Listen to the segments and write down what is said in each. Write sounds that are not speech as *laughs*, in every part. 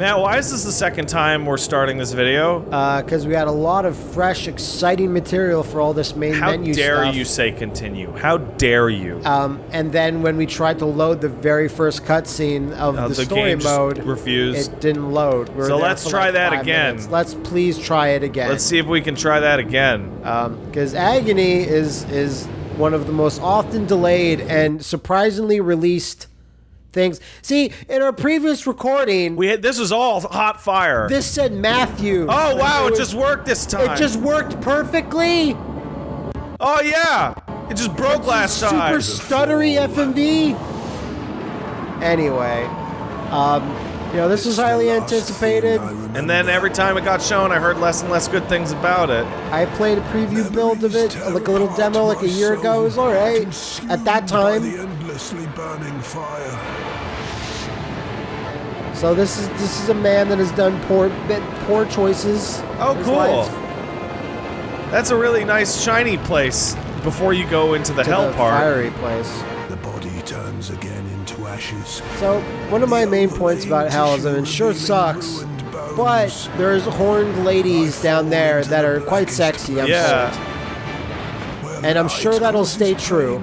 Matt, why is this the second time we're starting this video? Because we had a lot of fresh, exciting material for all this main How menu stuff. How dare you say continue? How dare you? Um, and then when we tried to load the very first cutscene of Uh, the, the story mode, refused. it didn't load. We So let's try like that again. minutes. Let's please try it again. Let's see if we can try that again. Because Agony is is one of the most often delayed and surprisingly released things. See, in our previous recording, We had, this was all hot fire. this said Matthew. oh wow, it was- just worked this time. It just worked perfectly. Oh yeah, it just broke last Super time. Super stuttery FMV. Anyway, um, you know this was highly anticipated. And then every time it got shown, I heard less and less good things about it. I played a preview build of it, like a little demo, like a year ago. It was all right at that time. The burning fire. So this is this is a man that has done poor bit poor choices. Oh, cool. life That's a really nice shiny place before you go into the to hell the part. fiery place. The body turns again into ashes. So one of my main points about hell is that it sure sucks, but there's horned ladies down there that are quite sexy. I'm Yeah. told. and I'm sure that'll stay true.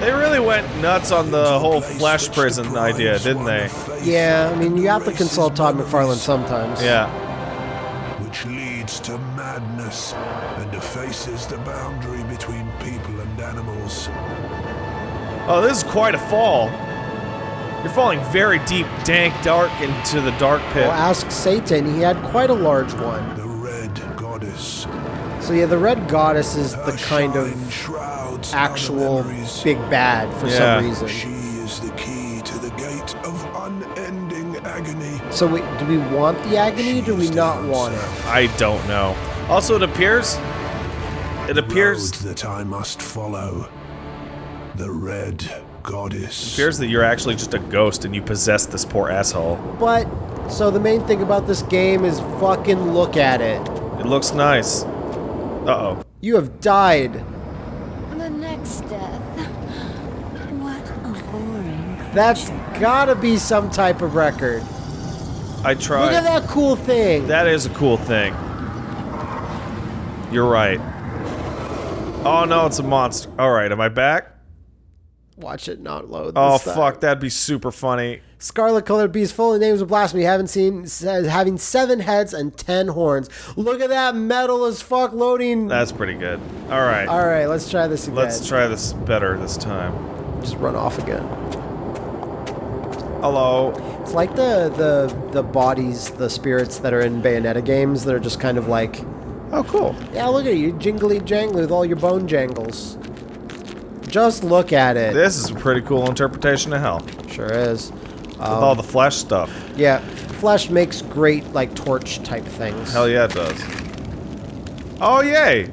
They really went nuts on the whole flesh prison idea, didn't they? Yeah, I mean you have to consult Todd McFarlane sometimes. Yeah. Which leads to madness and effaces the boundary between people and animals. Oh, this is quite a fall. You're falling very deep, dank, dark into the dark pit. Well, ask Satan. He had quite a large one. The red goddess. So yeah, the red goddess is the kind of shrouds actual big bad for Yeah. some reason. She is the key to the gate of unending agony. So wait, do we want the agony? or Do we not want it? I don't know. Also, it appears. It appears. Road that I must follow. The red goddess. appears that you're actually just a ghost and you possess this poor asshole. But so the main thing about this game is fucking look at it. It looks nice. Uh oh. You have died. The next death. What a boring. That's gotta be some type of record. I try. Look at that cool thing. That is a cool thing. You're right. Oh no, it's a monster. Alright, am I back? Watch it not load. Oh time. fuck, that'd be super funny. Scarlet colored beast, full of names of blasphemy. Haven't seen says having seven heads and ten horns. Look at that metal as fuck loading. That's pretty good. Alright. All right, let's try this again. Let's try this better this time. just run off again. Hello. It's like the the the bodies, the spirits that are in Bayonetta games that are just kind of like, Oh, cool. yeah, look at you, jingly jangly with all your bone jangles. Just look at it. This is a pretty cool interpretation of hell. Sure is. With um, all the flesh stuff. Yeah, flesh makes great like torch type things. Hell yeah, it does. Oh, yay!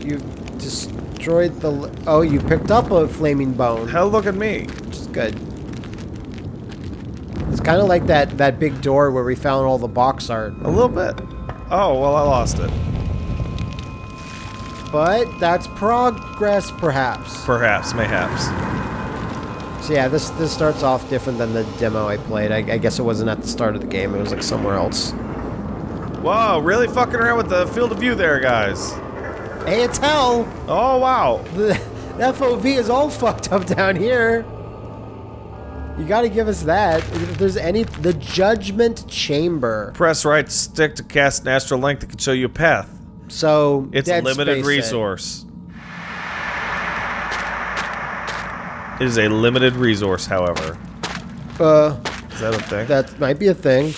You've destroyed the. l- Oh, you picked up a flaming bone, Hell, look at me. which is good. It's kind of like that that big door where we found all the box art. A little bit. Oh, well, I lost it. But that's progress, perhaps. Perhaps, mayhaps. So yeah, this this starts off different than the demo I played. I, I guess it wasn't at the start of the game; it was like somewhere else. Whoa, really fucking around with the field of view there, guys. Hey, it's hell. Oh, wow. *laughs* The, the FOV is all fucked up down here. You got to give us that. If there's any, the Judgment Chamber. Press right stick to cast an astral link that can show you a path. So It's a limited resource. It is a limited resource, however. Uh, Is that a thing? that might be a thing.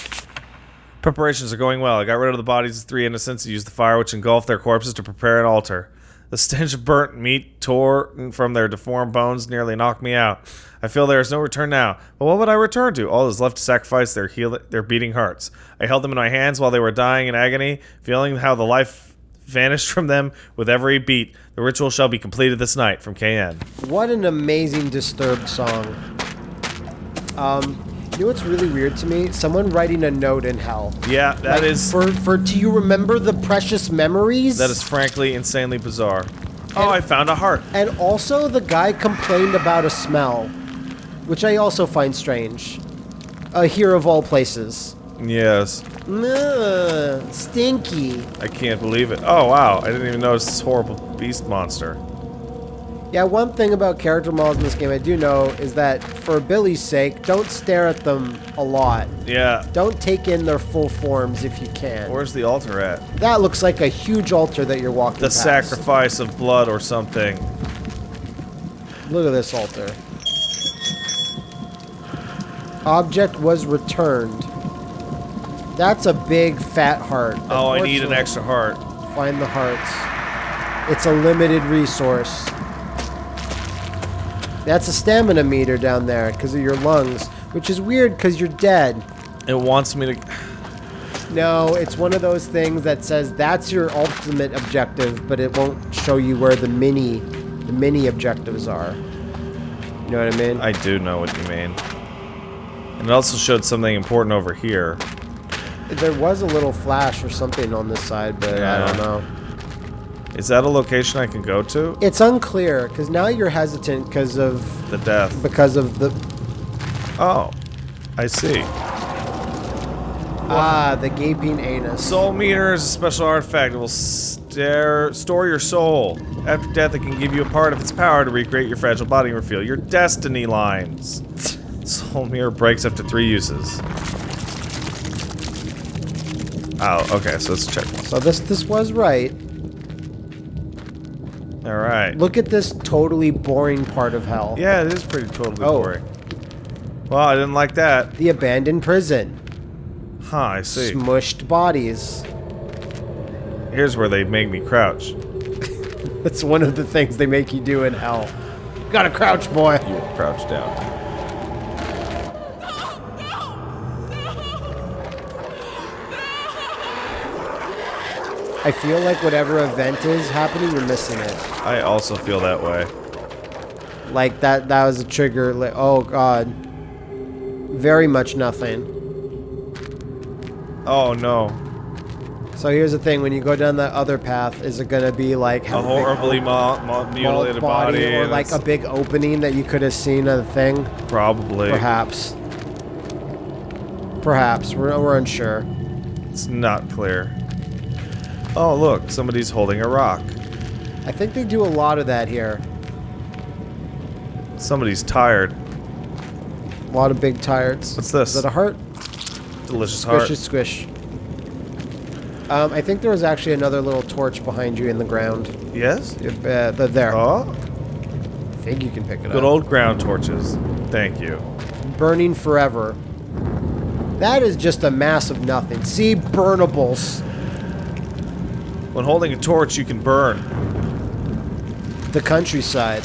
Preparations are going well. I got rid of the bodies of three innocents and used the fire which engulfed their corpses to prepare an altar. The stench of burnt meat tore from their deformed bones nearly knocked me out. I feel there is no return now. But what would I return to? All that is left to sacrifice their heal their beating hearts. I held them in my hands while they were dying in agony, feeling how the life vanished from them with every beat. The ritual shall be completed this night from KN. What an amazing Disturbed song. Um, you know what's really weird to me? Someone writing a note in hell. Yeah, that Like, is for for. Do you remember the precious memories? that is frankly insanely bizarre. Oh, I found a heart. And also, the guy complained about a smell, which I also find strange. Uh, here of all places. Yes. Ugh, stinky. I can't believe it. Oh, wow. I didn't even notice this horrible beast monster. Yeah, one thing about character models in this game I do know is that for Billy's sake, don't stare at them a lot. Yeah. Don't take in their full forms if you can. Where's the altar at? that looks like a huge altar that you're walking The past. sacrifice of blood or something. Look at this altar. Object was returned. That's a big fat heart. Oh, I need an extra heart. Find the hearts. It's a limited resource. That's a stamina meter down there because of your lungs, which is weird because you're dead. It wants me to. No, it's one of those things that says that's your ultimate objective, but it won't show you where the mini, the mini objectives are. You know what I mean? I do know what you mean. And it also showed something important over here. There was a little flash or something on this side, but I don't know. Is that a location I can go to? It's unclear because now you're hesitant because of The death. because of the Oh, I see. ah the gaping anus. Soul meter is a special artifact. It will stare, store your soul. After death, it can give you a part of its power to recreate your fragile body and reveal your destiny lines. *laughs* Soul mirror breaks after three uses. Oh, okay, so let's check one. So this this was right. Alright. Look at this totally boring part of hell. Yeah, it is pretty totally Oh. boring. Well, I didn't like that. The abandoned prison. Huh, I see. Smushed bodies. Here's where they make me crouch. *laughs* That's one of the things they make you do in hell. Gotta crouch, boy. You crouch down. I feel like whatever event is happening, you're missing it. I also feel that way. Like that that was a trigger like oh god. Very much nothing. Oh no. So here's the thing, when you go down that other path, is it gonna be like A big horribly mo- mutilated body. or and like a big opening that you could have seen a thing? Probably. Perhaps. Perhaps. We're, we're unsure. It's not clear. Oh, look, somebody's holding a rock. I think they do a lot of that here. Somebody's tired. A lot of big tires. What's this? Is that a heart? Delicious heart. Squishy squish. Um, I think there was actually another little torch behind you in the ground. Yes? Uh, the, there. Oh, I think you can pick it good up. old ground torches. Thank you. Burning forever. That is just a mass of nothing. See, burnables. When holding a torch, you can burn. The countryside.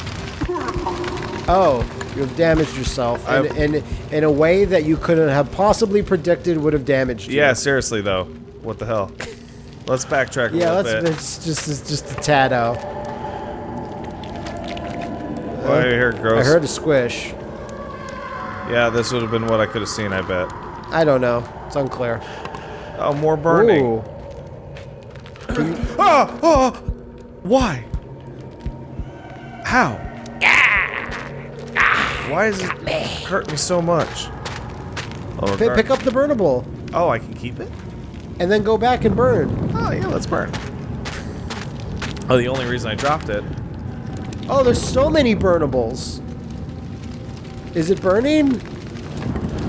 Oh, you have damaged yourself in, in, in a way that you couldn't have possibly predicted would have damaged you. Yeah, seriously though. What the hell? Let's backtrack a Yeah, little let's, bit. it's just it's just a tad out. Oh, I hear I heard a squish. Yeah, this would have been what I could have seen, I bet. I don't know. It's unclear. Oh, more burning. Ooh. Ah! Oh! Why? How? Why does it hurt me so much? Oh, Pick, pick up the burnable oh, I can keep it? and then go back and burn. Oh, yeah, let's burn. Oh, the only reason I dropped it. Oh, there's so many burnables. Is it burning?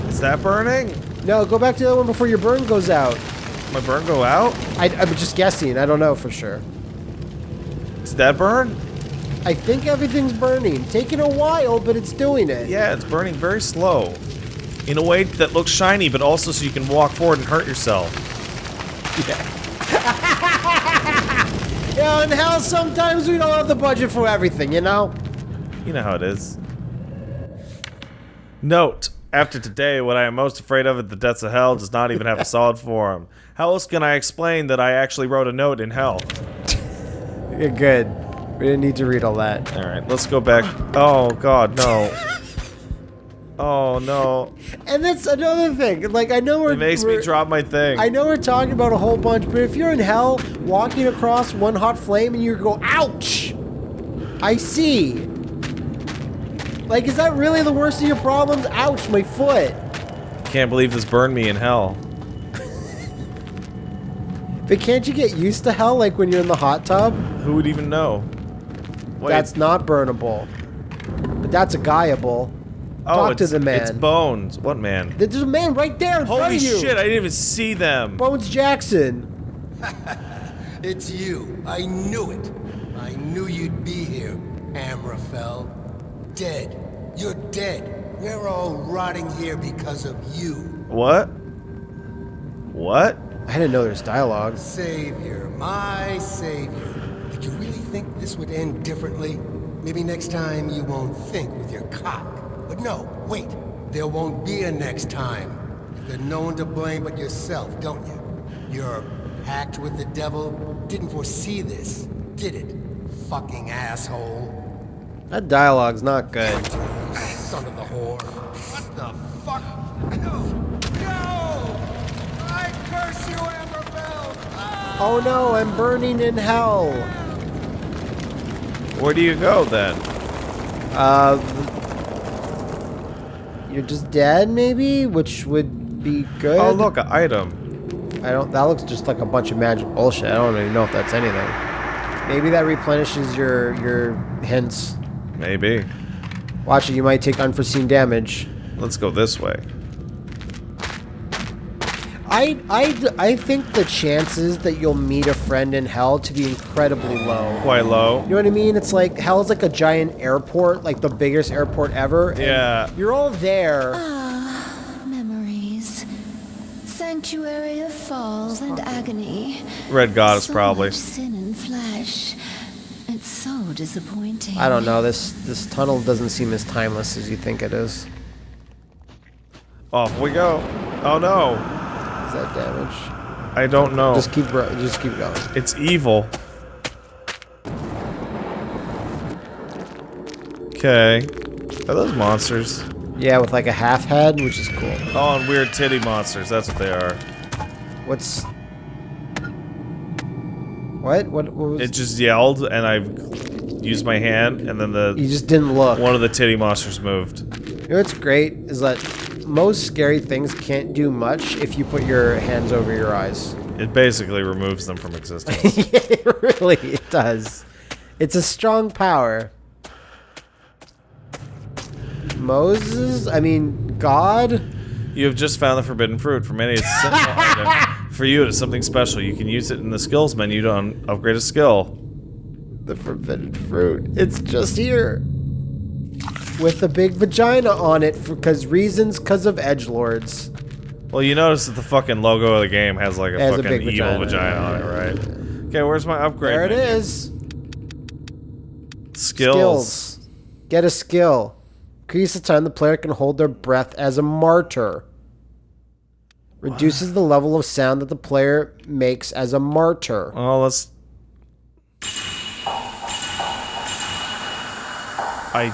Is that burning? No, go back to the other one before your burn goes out. My burn go out? I, I'm just guessing. I don't know for sure. Did that burn? I think everything's burning. Taking a while, but it's doing it. Yeah, it's burning very slow. In a way that looks shiny, but also so you can walk forward and hurt yourself. Yeah, *laughs* and hell, sometimes we don't have the budget for everything, you know? You know how it is. Note, after today, what I am most afraid of at the depths of hell does not even have a *laughs* solid form. How else can I explain that I actually wrote a note in hell? *laughs* You're good. We didn't need to read all that. Alright, let's go back. Oh, God, no. Oh, no. And that's another thing. Like, I know we're. It makes me we're- drop my thing. I know we're talking about a whole bunch, but if you're in hell, walking across one hot flame and you go, ouch! I see. Like, is that really the worst of your problems? Ouch, my foot. Can't believe this burned me in hell. But can't you get used to hell like when you're in the hot tub? Who would even know? Wait. That's not burnable. But that's a guyable. oh, talk to it's- the man. It's Bones. What man? There's a man right there in front Holy of you. Holy shit! I didn't even see them. Bones Jackson. *laughs* It's you. I knew it. I knew you'd be here, Amraphel. Dead. You're dead. We're all rotting here because of you. What? What? I didn't know there's dialogue. Savior, my savior. Did you really think this would end differently? Maybe next time you won't think with your cock. But no, wait. There won't be a next time. There's no one to blame but yourself, don't you? Your pact with the devil didn't foresee this, did it? Fucking asshole. That dialogue's not good. Son of the whore. What the fuck? No! No! I curse you, Amraphel! Oh no, I'm burning in hell. Where do you go then? Uh, you're just dead, maybe, which would be good. Oh look, an item. I don't. That looks just like a bunch of magic bullshit. I don't even know if that's anything. Maybe that replenishes your your hints. Maybe. Watch it. You might take unforeseen damage. Let's go this way. I I I think the chances that you'll meet a friend in hell to be incredibly low. Quite low. You know what I mean? It's like hell's like a giant airport, like the biggest airport ever. Yeah. You're all there. Ah, memories. Sanctuary of falls and agony. Red goddess so probably. Sin and flesh. It's so disappointing. I don't know. This this tunnel doesn't seem as timeless as you think it is. Off we go. Oh no. Is that damage? I don't know. Just keep just keep going. It's evil. Okay. Are those monsters? Yeah, with like a half head, which is cool. Oh, and weird titty monsters. That's what they are. What's what? What? What was? It just yelled, and I used my hand, and then the you just didn't look. one of the titty monsters moved. You know what's great is that most scary things can't do much if you put your hands over your eyes. It basically removes them from existence. *laughs* it really it does. It's a strong power. Moses, I mean God. you have just found the forbidden fruit. For many, *laughs* it's a simple item. For you, it is something special. You can use it in the skills menu to upgrade a skill. The forbidden fruit. It's just here. With a big vagina on it because reasons because of edge lords. Well, you notice that the fucking logo of the game has like a Has a fucking big evil vagina. vagina on it, right? Okay, where's my upgrade? There it menu? is. Skills. Get a skill. Increase the time the player can hold their breath as a martyr. Reduces the level of sound that the player makes as a martyr. Well, let's. I,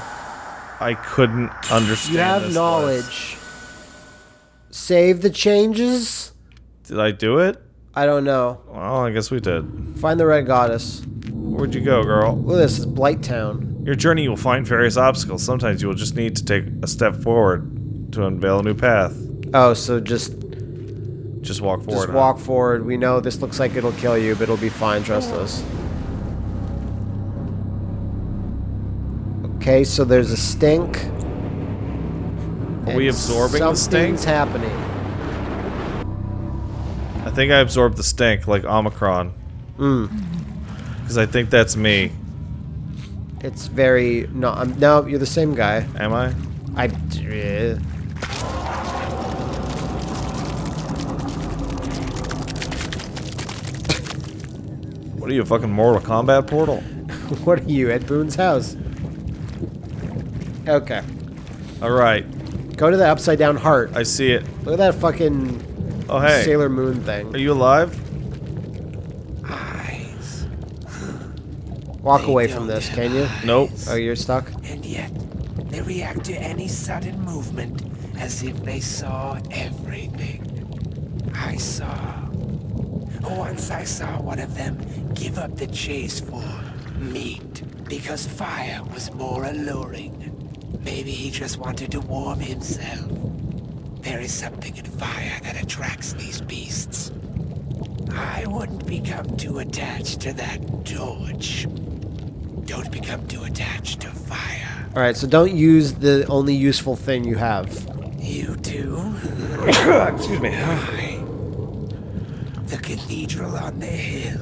I couldn't understand. You have knowledge. Save the changes? Did I do it? I don't know. Well, I guess we did. Find the red goddess. Where'd you go, girl? Look at this, is Blight Town. Your journey will find various obstacles. Sometimes you will just need to take a step forward to unveil a new path. Oh, so just Just walk forward. just huh? walk forward. We know this looks like it'll kill you, but it'll be fine, trust us. Okay, so there's a stink. Are we absorbing the stink? Something's happening. I think I absorbed the stink like Omicron. Hmm. Because I think that's me. It's very no. I'm, no, you're the same guy. Am I? I. What are you, a fucking Mortal Kombat portal? *laughs* What are you at Boone's house? Okay, Alright, go to the upside down heart. I see it. Look at that fucking Oh, hey. Sailor Moon thing. Are you alive? Eyes. Walk away from this, can you? Nope. Oh, you're stuck. And yet, they react to any sudden movement as if they saw everything. I saw. Once I saw one of them give up the chase for meat because fire was more alluring. Maybe he just wanted to warm himself. There is something in fire that attracts these beasts. I wouldn't become too attached to that torch. Don't become too attached to fire. All right, so don't use the only useful thing you have. You too? *coughs* Excuse me. The cathedral on the hill.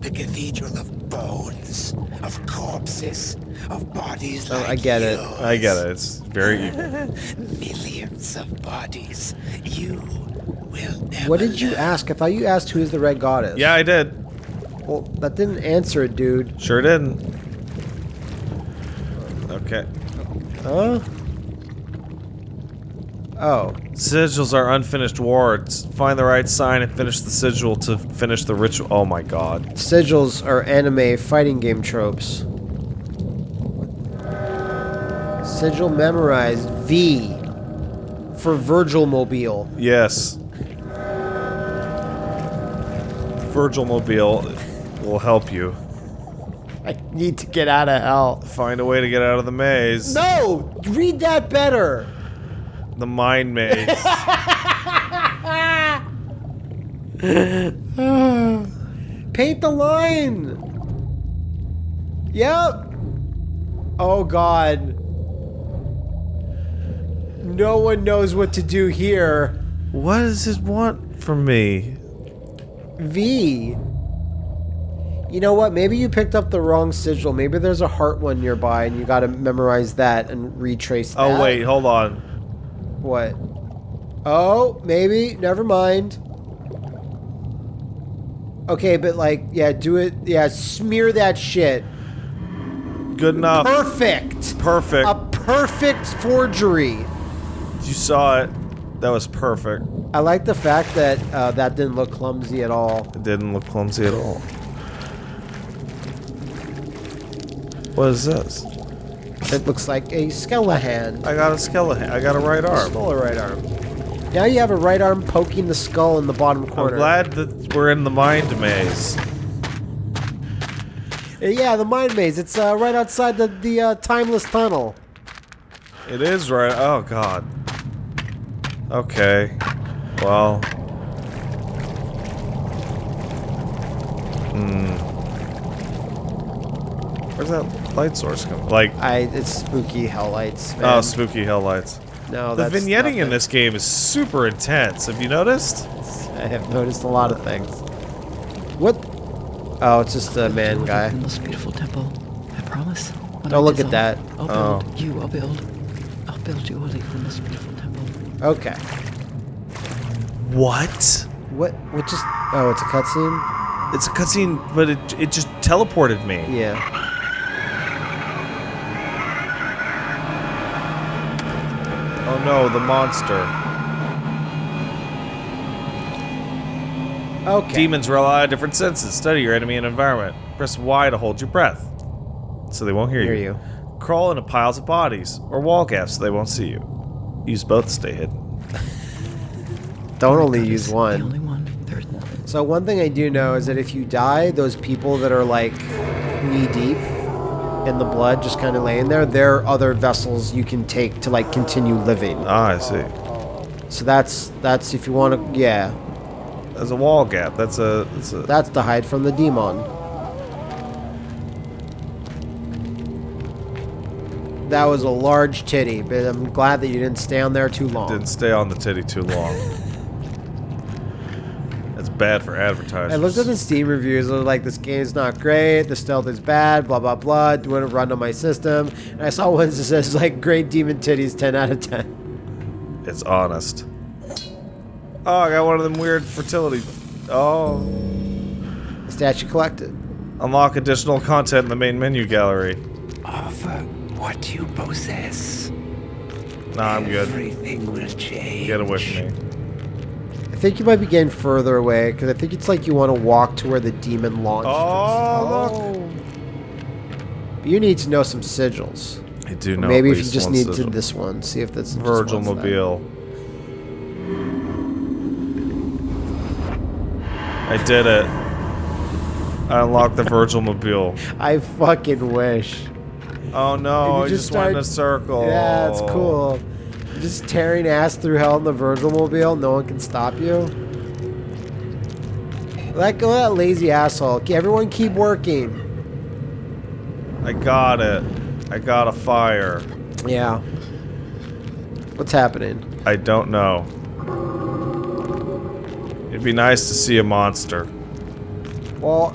The cathedral of bones, of corpses, of bodies Oh, like I get it. I get it. It's very *laughs* evil. Millions of bodies. You will never What did you learn. ask? I thought you asked who is the red goddess. Yeah, I did. Well, that didn't answer it, dude. Sure didn't. Okay. Huh? Oh. Sigils are unfinished wards. Find the right sign and finish the sigil to finish the ritual. Oh my god. Sigils are anime fighting game tropes. Sigil memorized V for Virgil Mobile. Yes. Virgil Mobile will help you. I need to get out of hell. Find a way to get out of the maze. No! Read that better! The mind maze. *laughs* Paint the line! Yep! Oh god. No one knows what to do here. what does it want from me? V. You know what? Maybe you picked up the wrong sigil. Maybe there's a heart one nearby and you gotta memorize that and retrace oh, that. Oh wait, hold on. What? Oh, maybe. Never mind. Okay, but like, yeah, do it. Yeah, smear that shit. Good enough. Perfect. Perfect. A perfect forgery. You saw it. That was perfect. I like the fact that uh, that didn't look clumsy at all. It didn't look clumsy at all. What is this? It looks like a skeleton. I got a skeleton. I got a right arm. Smaller right arm. Now you have a right arm poking the skull in the bottom I'm corner. glad that we're in the mind maze. Uh, Yeah, the mind maze. It's uh, right outside the the uh, timeless tunnel. It is right. Oh god. Okay. Well. Hmm. Where's that light source coming? Like, I it's spooky hell lights. Oh, man. oh, spooky hell lights. no, The that's vignetting in this game is super intense. Have you noticed? *laughs* I have noticed a lot of things. What? Oh, it's just a man guy. In this beautiful temple. I promise. When Don't I look at that. I'll Oh. build you. I'll build. I'll build you a leaf in this beautiful temple. Okay. What? What? What just? Oh, it's a cutscene. It's a cutscene, but it it just teleported me. Yeah. No, the monster. Okay. Demons rely on different senses. Study your enemy and environment. Press Y to hold your breath, so they won't hear, Hear you. you. Crawl into piles of bodies or wall gaps so they won't see you. Use both to stay hidden. *laughs* Don't only That use one. The only one. There's nothing. So one thing I do know is that if you die, those people that are like knee deep in the blood, just kind of laying there, there are other vessels you can take to like continue living. Ah, I see. So that's that's if you want to, yeah, There's a wall gap. That's a. That's a. that's to hide from the demon. That was a large titty, but I'm glad that you didn't stay on there too long. Didn't stay on the titty too long. That's bad for advertisers. I looked at the Steam reviews. They're like, this game's not great. The stealth is bad. Blah blah blah. Wouldn't run on my system. And I saw one that says like, great demon titties, ten out of ten. It's honest. Oh, I got one of them weird fertility. Oh. Statue collected. Unlock additional content in the main menu gallery. Offer uh, what do you possess. Nah, I'm good. Everything will change. Get away from me. I think you might be getting further away because I think it's like you want to walk to where the demon launched. Oh, oh, look. But you need to know some sigils. I do know. Maybe if you just one need sigil. to this one, see if that's just Virgil one's that. Mobile. I did it. I unlocked the Virgil Mobile. *laughs* I fucking wish. Oh no, You I just just went in a circle. Yeah, it's cool. Just tearing ass through hell in the Virgil Mobile, no one can stop you. Let go of that lazy asshole. Everyone keep working. I got it. I got a fire. Yeah. What's happening? I don't know. It'd be nice to see a monster. Well,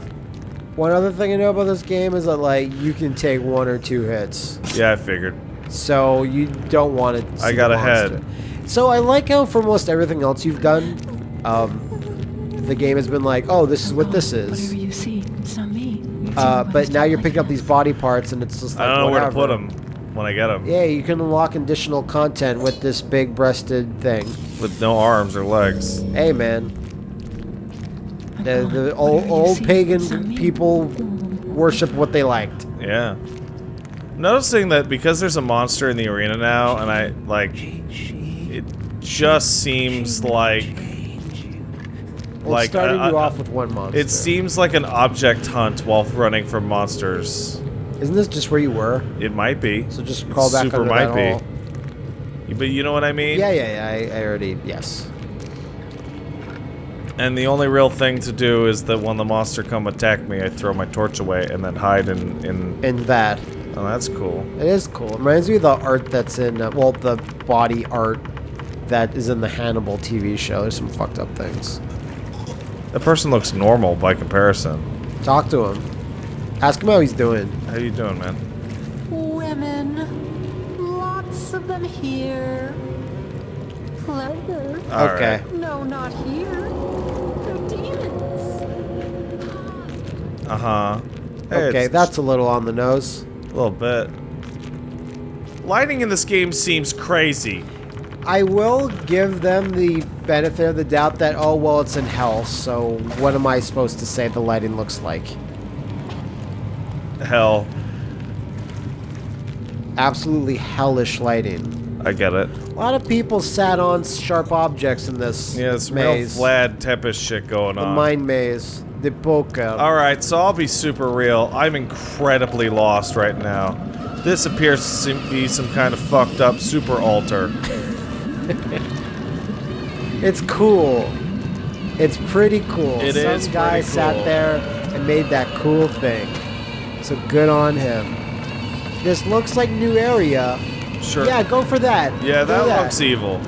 one other thing I know about this game is that like you can take one or two hits, Yeah, I figured. So you don't want to. I got ahead. So I like how for most everything else you've done, um, the game has been like, oh, this is what this is. Whatever is. you see, it's not me. It's Uh, but now you're picking up these body parts, and it's just like I don't know where to put them when I get them. Yeah, you can unlock additional content with this big-breasted thing. With no arms or legs. Hey, man. The, the old, old pagan it's not me. people worship what they liked. Yeah. Noticing that because there's a monster in the arena now, and I, like, it just seems like, like, starting uh, you uh, off with one monster. it seems like an object hunt while running from monsters. Isn't this just where you were? It might be. So just It crawl back super under might that be. hole. But you know what I mean? Yeah, yeah, yeah. I, I already yes. And the only real thing to do is that when the monster come attack me, I throw my torch away and then hide in, in And that oh that's cool. it is cool. It reminds me of the art that's in uh, well, the body art that is in the Hannibal TV show. There's some fucked up things. The person looks normal by comparison. Talk to him. Ask him how he's doing. How you doing, man? Women. Lots of them here. Pleasure. All okay. right. No, not here. They're demons. Uh-huh. Hey, Okay, that's a little on the nose. Little bit. Lighting in this game seems crazy. I will give them the benefit of the doubt that oh well it's in hell, so what am I supposed to say the lighting looks like? Hell, Absolutely hellish lighting. I get it. A lot of people sat on sharp objects in this Yeah, it's real maze. Vlad Tepes shit going on. the on. mind maze. The poker. All right, so I'll be super real. I'm incredibly lost right now. This appears to seem- be some kind of fucked up super altar. *laughs* It's cool. It's pretty cool. It Some is guy pretty sat there and made that cool thing. So good on him. This looks like new area. Sure. Yeah, go for that. Yeah, Do that, looks evil.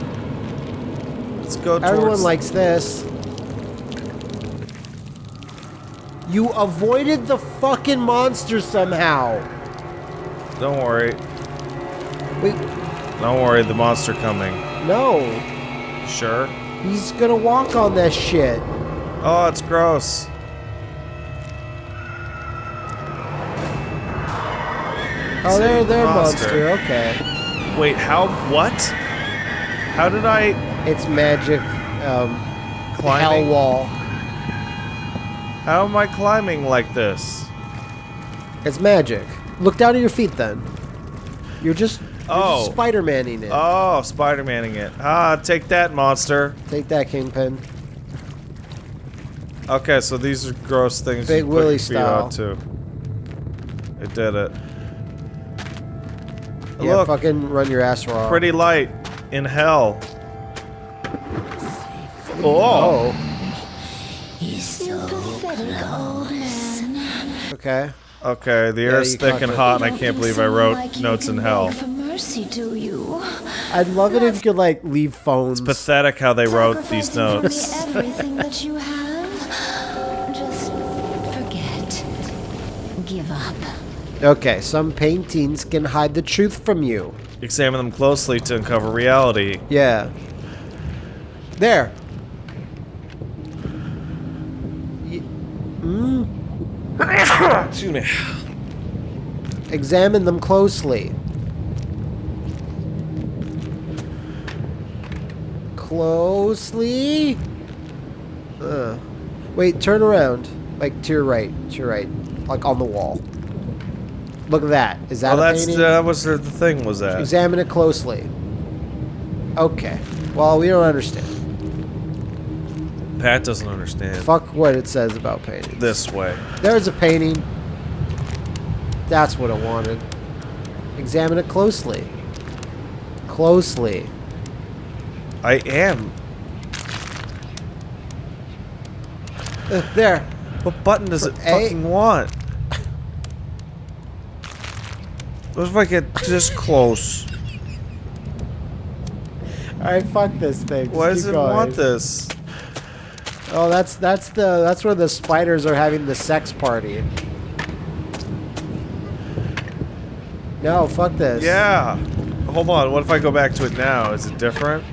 Let's go towards... Everyone likes this. You avoided the fucking monster somehow. Don't worry. Wait, Don't worry, the monster coming. no. Sure. He's gonna walk on that shit. Oh, it's gross. Oh, there, there, monster. monster. Okay. Wait, how... What? How did I... It's magic. Um, hell wall. How am I climbing like this? It's magic. Look down at your feet then. You're just, you're Oh. just Spider-Maning it. Oh, Spider-Maning it. Ah, take that, monster. Take that, Kingpin. Okay, so these are gross things Big you put Willie your feet style. It did it. Yeah, Look, fucking run your ass raw. pretty light in hell. Oh, Oh, He's so pathetic, old man. okay. okay. The Yeah, is you thick and hot, and I can't believe I wrote like notes in hell. For mercy, do you? I'd love it if you could like leave phones. Pathetic how they wrote these Sacrificing for me notes. everything that you have. Just forget. Give up. Okay, some paintings can hide the truth from you. Examine them closely to uncover reality. Yeah. There. Mm, *coughs* Excuse me. examine them closely. Closely. Uh, wait, turn around. Like to your right. To your right. Like on the wall. Look at that. Is that Well, a that's painting? that was the thing. Was that? Examine it closely. Okay. Well, we don't understand. Pat doesn't understand. Fuck what it says about painting. This way. There's a painting. That's what I wanted. Examine it closely. Closely. I am. Uh, there. What button does it A- fucking want? What if I get this close? Alright, fuck this thing. Why does it going. want this? Oh, that's that's the that's where the spiders are having the sex party. No, fuck this. Yeah. Hold on. What if I go back to it now? Is it different?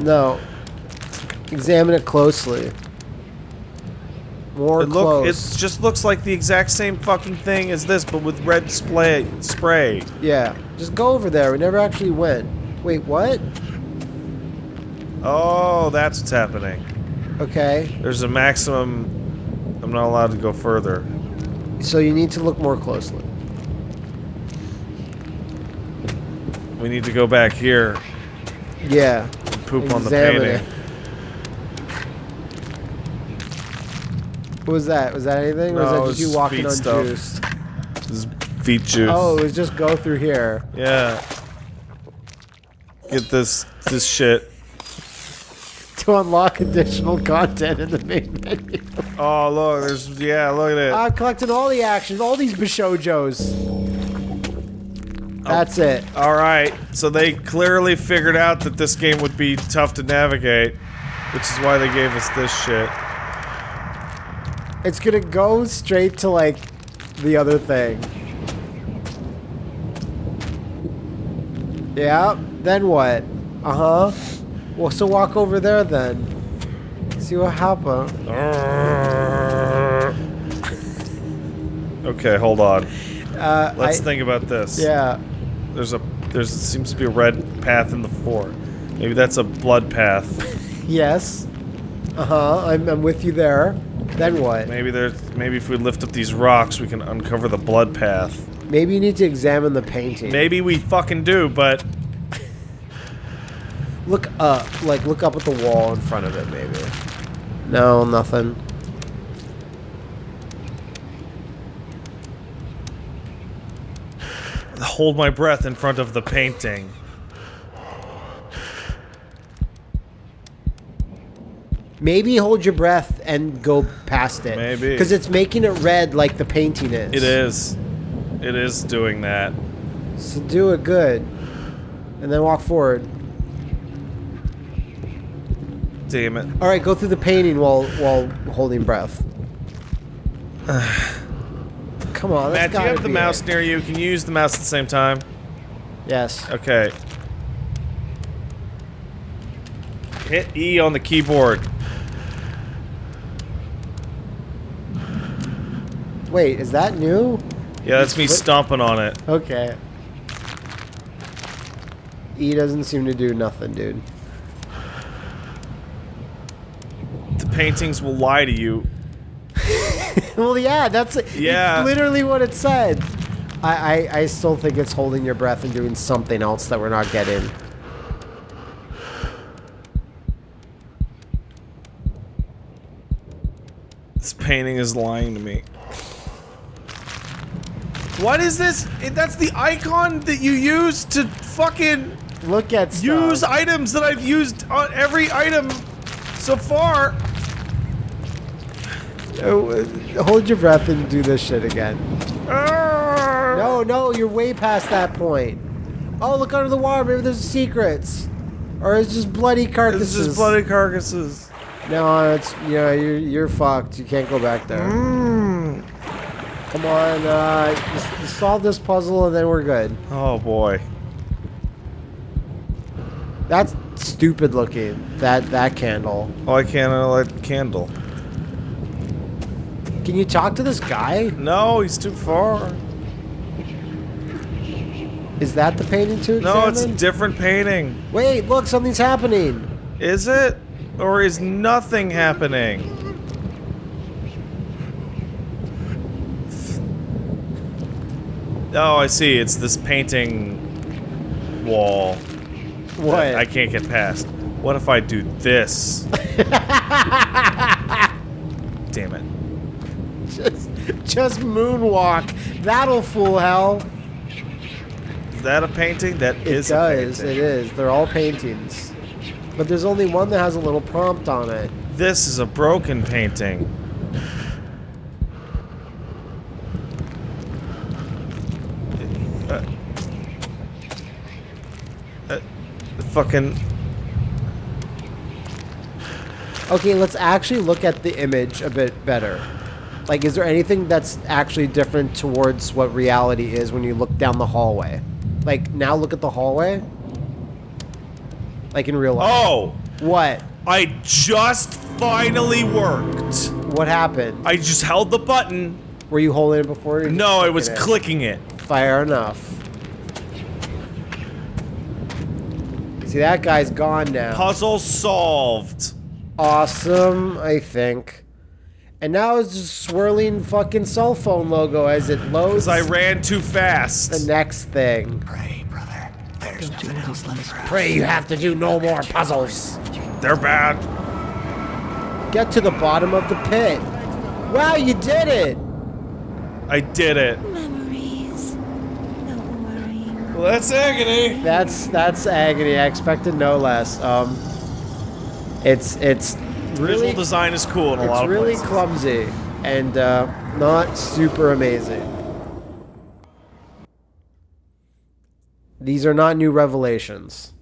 No. Examine it closely. More It look. close. It just looks like the exact same fucking thing as this, but with red spray. Spray. Yeah. Just go over there. We never actually went. Wait, what? Oh, that's what's happening. Okay. There's a maximum. I'm not allowed to go further. So you need to look more closely. We need to go back here Yeah. and poop on the Examine painting. it. What was that? Was that anything? or was that just you walking on stuff. juice? This is feet juice. Oh, it was just go through here. Yeah. Get this this shit. To unlock additional content in the main menu. Oh look, there's yeah, look at it. I'm collecting all the actions, all these Bishojos. That's it. All right, so they clearly figured out that this game would be tough to navigate, which is why they gave us this shit. It's gonna go straight to like the other thing. Yeah, then what? Uh huh. Well, so walk over there then. See what happens. *laughs* Okay, hold on. Uh, Let's I- think about this. Yeah. There's a there's seems to be a red path in the floor. Maybe that's a blood path. *laughs* Yes. Uh huh. I'm, I'm with you there. Then what? Maybe there's maybe if we lift up these rocks, we can uncover the blood path. Maybe you need to examine the painting. Maybe we fucking do, but Look up. Like, look up at the wall in front of it, maybe. No, nothing. hold my breath in front of the painting. Maybe hold your breath and go past it. Maybe. Because it's making it red like the painting is. It is. It is doing that. So do it good. And then walk forward. Damn it. All right, go through the painting while while holding breath. *sighs* Come on, Matt, do you have the mouse it. near you? Can you use the mouse at the same time? Yes. Okay. Hit E on the keyboard. Wait, is that new? Yeah, that's me stomping on it. Okay. E doesn't seem to do nothing, dude. The paintings will lie to you. *laughs* well, yeah, that's Yeah. literally what it said. I, I I still think it's holding your breath and doing something else that we're not getting. This painting is lying to me. What is this? Eh, that's the icon that you use to fucking Look at stuff. use items that I've used on every item so far. Oh, uh, hold your breath and do this shit again. No, no, you're way past that point. Oh, look under the water. Maybe there's secrets, or it's just bloody carcasses. is just bloody carcasses. No, it's yeah, you're you're fucked. You can't go back there. Mm. Come on, uh, solve this puzzle and then we're good. Oh boy. That's stupid looking. That that candle. Oh, I can't light the candle. Can you talk to this guy? No, he's too far. Is that the painting to No, it's a different painting. Wait, look, something's happening. Is it? Or is nothing happening? Oh, I see. It's this painting wall. What? I can't get past. What if I do this? *laughs* Damn it. Just, just moonwalk. That'll fool hell. Is that a painting? That It is does. a It is. They're all paintings. But there's only one that has a little prompt on it. This is a broken painting. Uh, uh, fucking. Okay, let's actually look at the image a bit better. Like, is there anything that's actually different towards what reality is when you look down the hallway? Like, now look at the hallway. Like in real life. Oh! What? I just finally worked. What happened? I just held the button. Were you holding it before? you No, I was clicking it? clicking it. Fair enough. See, that guy's gone now. Puzzle solved. awesome, I think. And now it's just swirling fucking cell phone logo as it loads Because I ran too fast. the next thing. Pray, brother. There's Don't you nothing little else slice. Pray you have to do no more puzzles. They're bad. Get to the bottom of the pit. Wow, you did it! I did it. Memories. Don't worry. Well, that's agony. That's that's agony. I expected no less. Um, it's it's really Visual design is cool in a lot it's of really places. clumsy and uh, not super amazing. These are not new revelations.